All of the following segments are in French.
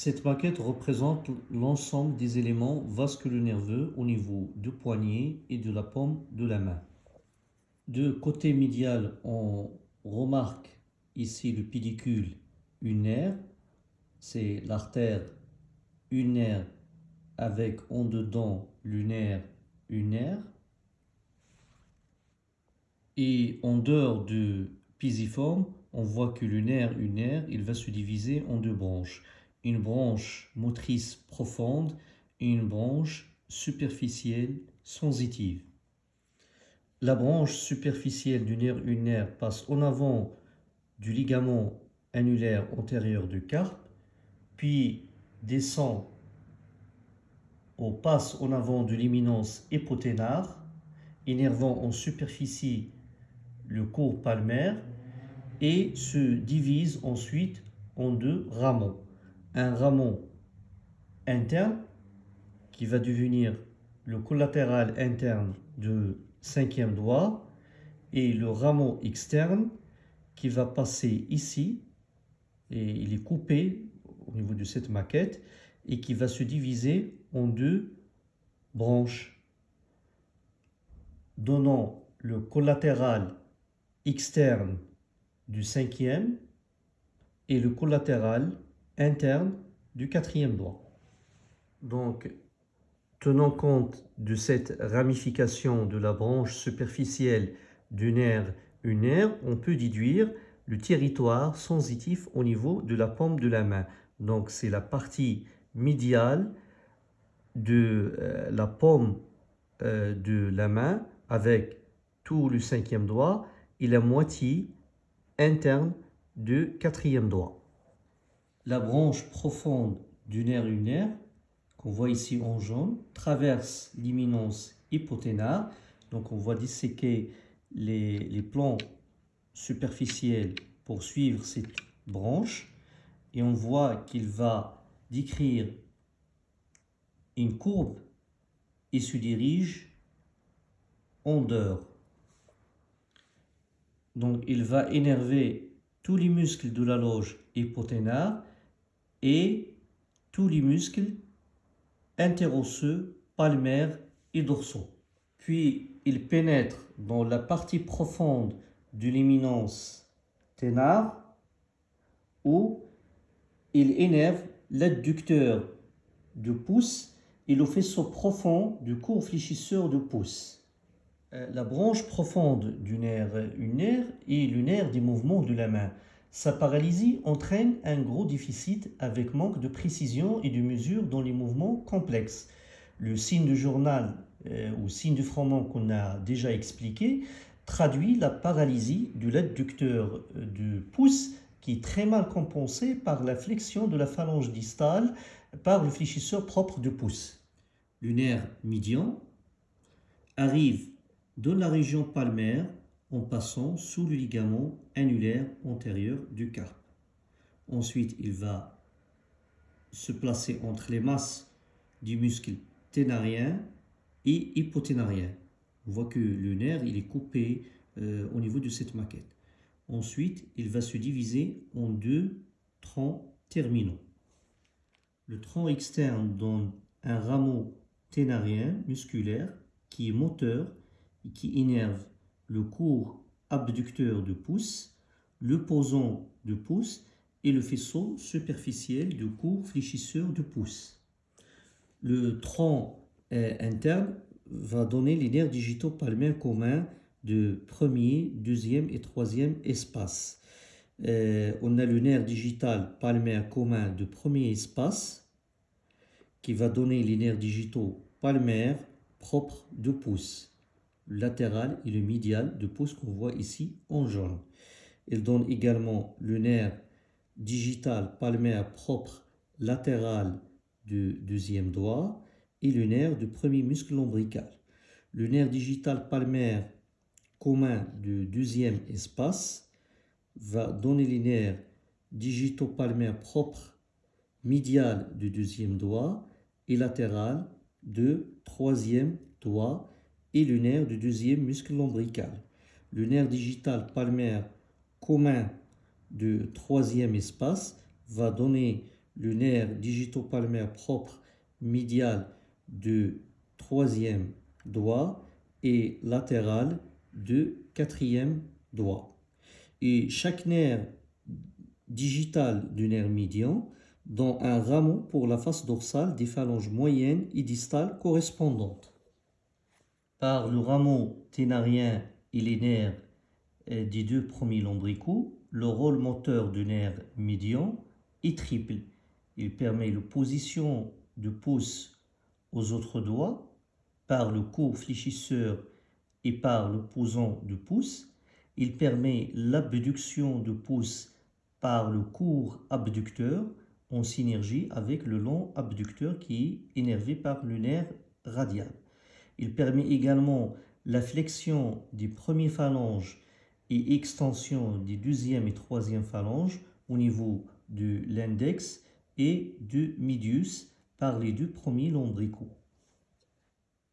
Cette maquette représente l'ensemble des éléments vasculo-nerveux au niveau du poignet et de la paume de la main. De côté médial, on remarque ici le pédicule unaire, c'est l'artère unaire avec en dedans lunaire unaire. Et en dehors du pisiforme, on voit que le nerf unaire, il va se diviser en deux branches. Une branche motrice profonde et une branche superficielle sensitive. La branche superficielle du nerf unaire passe en avant du ligament annulaire antérieur du carpe, puis descend au passe en avant de l'éminence hypoténare, énervant en superficie le cours palmaire et se divise ensuite en deux rameaux. Un rameau interne qui va devenir le collatéral interne du cinquième doigt et le rameau externe qui va passer ici et il est coupé au niveau de cette maquette et qui va se diviser en deux branches donnant le collatéral externe du cinquième et le collatéral interne du quatrième doigt. Donc, tenant compte de cette ramification de la branche superficielle du nerf unaire, on peut déduire le territoire sensitif au niveau de la paume de la main. Donc, c'est la partie médiale de euh, la paume euh, de la main avec tout le cinquième doigt et la moitié interne du quatrième doigt. La branche profonde du nerf lunaire, qu'on voit ici en jaune, traverse l'imminence hypoténare. Donc on voit disséquer les, plans superficiels pour suivre cette branche. Et on voit qu'il va décrire une courbe et se dirige en dehors. Donc, il va énerver tous les muscles de la loge hypoténare et tous les muscles interosseux, palmaires et dorsaux. Puis, il pénètre dans la partie profonde de l'éminence ténard où il énerve l'adducteur du pouce et le faisceau profond du court fléchisseur du pouce. Euh, la branche profonde du nerf unaire est le nerf des mouvements de la main. Sa paralysie entraîne un gros déficit avec manque de précision et de mesure dans les mouvements complexes. Le signe du journal euh, ou signe du frottement qu'on a déjà expliqué traduit la paralysie de l'adducteur euh, du pouce qui est très mal compensée par la flexion de la phalange distale par le fléchisseur propre du pouce. Le nerf médian arrive dans la région palmaire en passant sous le ligament annulaire antérieur du carpe. Ensuite, il va se placer entre les masses du muscle ténarien et hypoténarien. On voit que le nerf il est coupé euh, au niveau de cette maquette. Ensuite, il va se diviser en deux troncs terminaux. Le tronc externe donne un rameau ténarien musculaire qui est moteur qui innerve le court abducteur du pouce, le posant du pouce et le faisceau superficiel du court fléchisseur du pouce. Le tronc interne va donner les nerfs digitaux palmaires communs de premier, deuxième et troisième espace. Euh, on a le nerf digital palmaire commun de premier espace qui va donner les nerfs digitaux palmaires propres de pouce latéral et le médial de pouce qu'on voit ici en jaune. Il donne également le nerf digital palmaire propre latéral du deuxième doigt et le nerf du premier muscle lombrical. Le nerf digital palmaire commun du deuxième espace va donner les nerfs digitopalmaires propres médial du deuxième doigt et latéral du troisième doigt et le nerf du deuxième muscle lombrical. Le nerf digital palmaire commun du troisième espace va donner le nerf digitopalmaire propre médial de troisième doigt et latéral de quatrième doigt. Et chaque nerf digital du nerf médian dans un rameau pour la face dorsale des phalanges moyennes et distales correspondantes. Par le rameau ténarien et les nerfs euh, des deux premiers lombricaux, le rôle moteur du nerf médian est triple. Il permet la position de pouce aux autres doigts par le court fléchisseur et par le posant de pouce. Il permet l'abduction de pouce par le court abducteur en synergie avec le long abducteur qui est énervé par le nerf radial. Il permet également la flexion des premiers phalanges et extension des deuxième et troisième phalanges au niveau de l'index et du medius par les deux premiers lombricaux.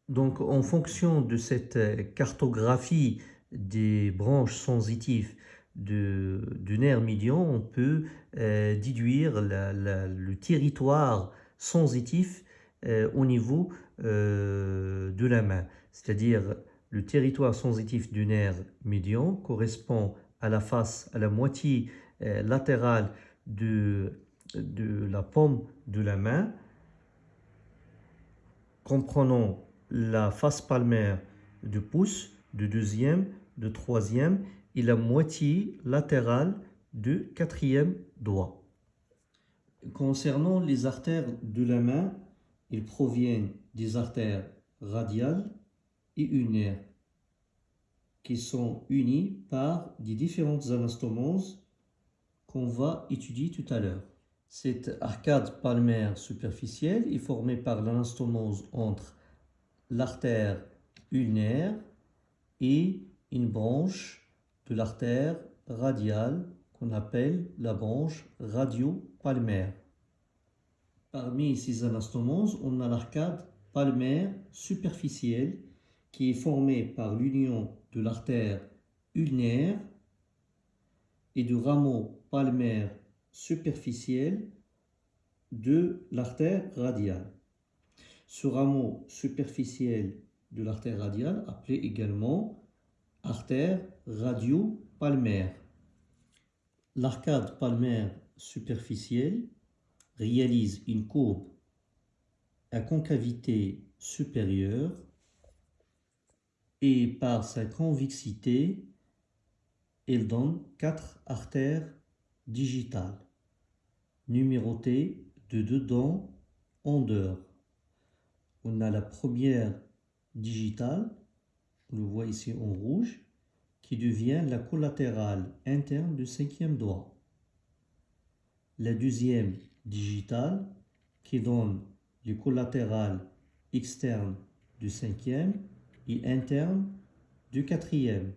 Donc, en fonction de cette cartographie des branches sensitives du nerf médian, on peut euh, déduire le territoire sensitif au niveau euh, de la main. C'est-à-dire, le territoire sensitif du nerf médian correspond à la face, à la moitié latérale de, de la paume de la main, comprenant la face palmaire du pouce, du deuxième, du troisième et la moitié latérale du quatrième doigt. Concernant les artères de la main, ils proviennent des artères radiales et unaires qui sont unies par des différentes anastomoses qu'on va étudier tout à l'heure. Cette arcade palmaire superficielle est formée par l'anastomose entre l'artère ulnaire et une branche de l'artère radiale qu'on appelle la branche radio-palmaire. Parmi ces anastomoses, on a l'arcade palmaire superficielle qui est formée par l'union de l'artère ulnaire et du rameau palmaire superficiel de l'artère radiale. Ce rameau superficiel de l'artère radiale, appelé également artère radio-palmaire. L'arcade palmaire superficielle réalise une courbe à concavité supérieure et par sa convexité, elle donne quatre artères digitales numérotées de dedans en dehors on a la première digitale, on le voit ici en rouge, qui devient la collatérale interne du cinquième doigt. La deuxième digitale, qui donne les collatérales externes du cinquième et interne du quatrième.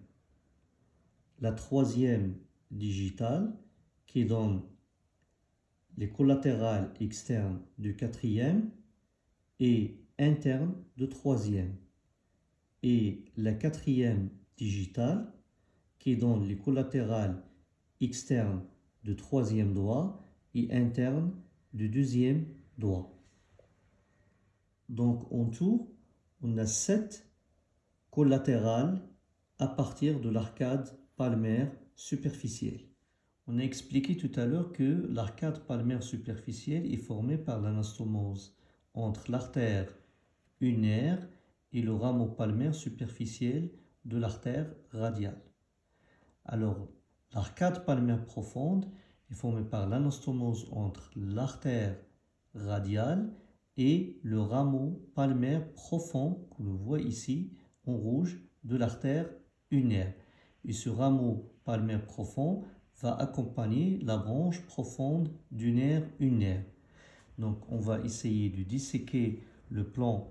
La troisième digitale, qui donne les collatérales externes du quatrième et interne de troisième et la quatrième digitale qui donne les collatérales externes de troisième doigt et interne du deuxième doigt. Donc en tout, on a sept collatérales à partir de l'arcade palmaire superficielle. On a expliqué tout à l'heure que l'arcade palmaire superficielle est formée par l'anastomose entre l'artère unaire et le rameau palmaire superficiel de l'artère radiale. Alors, l'arcade palmaire profonde est formée par l'anastomose entre l'artère radiale et le rameau palmaire profond, que l'on voit ici en rouge, de l'artère unaire. Et ce rameau palmaire profond va accompagner la branche profonde du nerf unaire. Donc on va essayer de disséquer le plan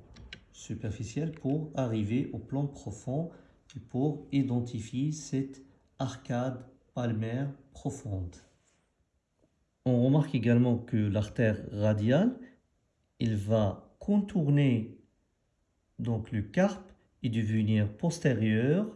superficielle pour arriver au plan profond et pour identifier cette arcade palmaire profonde. On remarque également que l'artère radiale, il va contourner donc le carpe et devenir postérieur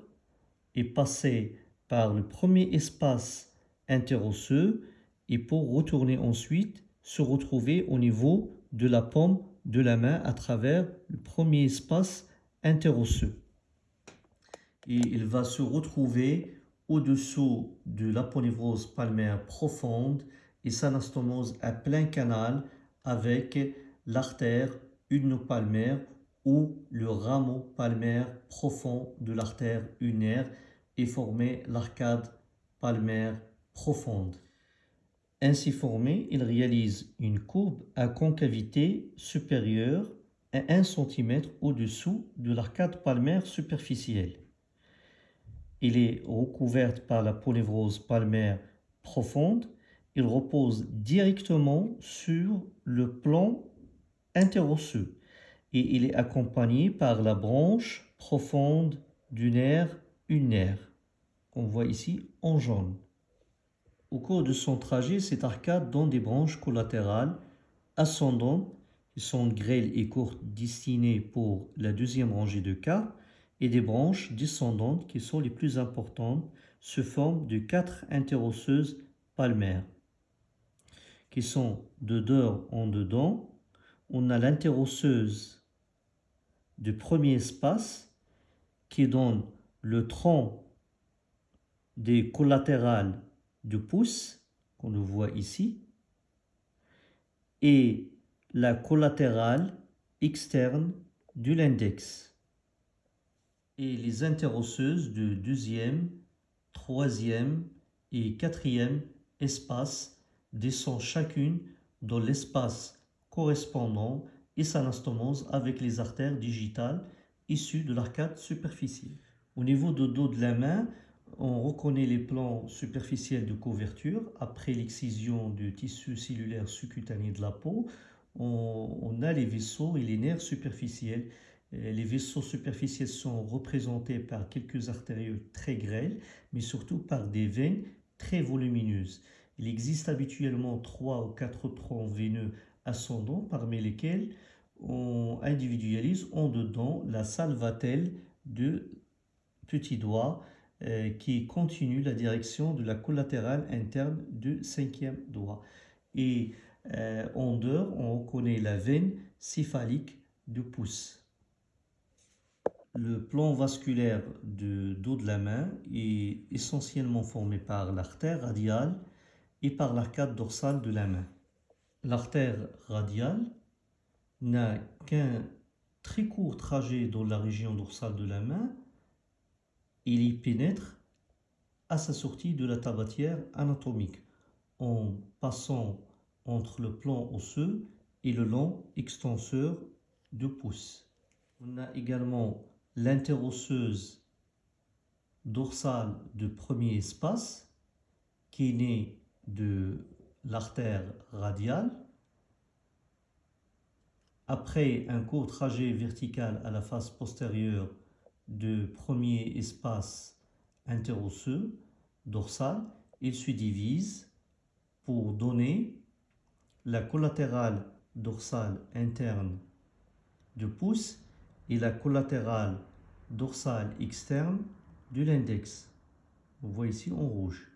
et passer par le premier espace interosseux et pour retourner ensuite se retrouver au niveau de la paume de la main à travers le premier espace interosseux. Et il va se retrouver au-dessous de l'aponevrose palmaire profonde et s'anastomose à plein canal avec l'artère palmaire ou le rameau palmaire profond de l'artère unaire et former l'arcade palmaire profonde. Ainsi formé, il réalise une courbe à concavité supérieure à 1 cm au-dessous de l'arcade palmaire superficielle. Il est recouvert par la polyvrose palmaire profonde. Il repose directement sur le plan interosseux et il est accompagné par la branche profonde du nerf unaire qu'on voit ici en jaune. Au cours de son trajet, cette arcade donne des branches collatérales ascendantes qui sont grêles et courtes destinées pour la deuxième rangée de cas et des branches descendantes qui sont les plus importantes se forment de quatre interosseuses palmaires qui sont de dehors en dedans. On a l'interosseuse du premier espace qui donne le tronc des collatérales du pouce, qu'on le voit ici, et la collatérale externe de l'index. Et les interosseuses du deuxième, troisième et quatrième espace descendent chacune dans l'espace correspondant et s'anastomose avec les artères digitales issues de l'arcade superficielle. Au niveau du dos de la main, on reconnaît les plans superficiels de couverture. Après l'excision du tissu cellulaire sous-cutané de la peau, on, a les vaisseaux et les nerfs superficiels. Les vaisseaux superficiels sont représentés par quelques artérieux très grêles, mais surtout par des veines très volumineuses. Il existe habituellement trois ou quatre troncs veineux ascendants, parmi lesquels on individualise en dedans la salvatelle de petit doigt euh, qui continue la direction de la collatérale interne du cinquième doigt. Et euh, en dehors, on reconnaît la veine céphalique du pouce. Le plan vasculaire du dos de la main est essentiellement formé par l'artère radiale et par l'arcade dorsale de la main. L'artère radiale n'a qu'un très court trajet dans la région dorsale de la main il y pénètre à sa sortie de la tabatière anatomique en passant entre le plan osseux et le long extenseur de pouce. On a également l'interosseuse dorsale de premier espace qui est née de l'artère radiale. Après un court trajet vertical à la face postérieure de premier espace interosseux dorsal, il se divise pour donner la collatérale dorsale interne du pouce et la collatérale dorsale externe de l'index. Vous voyez ici en rouge.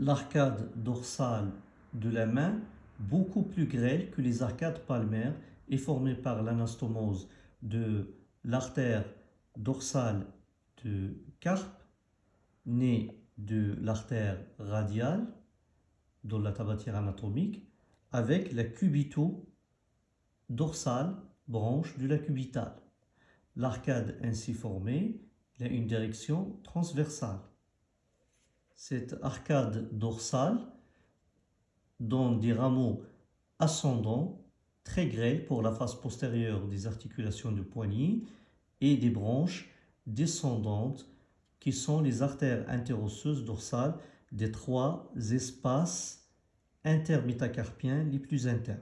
L'arcade dorsale de la main, beaucoup plus grêle que les arcades palmaires, est formée par l'anastomose de l'artère dorsale de carpe née de l'artère radiale dans la tabatière anatomique avec la cubito-dorsale branche de la cubitale. L'arcade ainsi formée a une direction transversale. Cette arcade dorsale donne des rameaux ascendants très grêle pour la face postérieure des articulations du poignet et des branches descendantes qui sont les artères interosseuses dorsales des trois espaces intermétacarpiens les plus internes.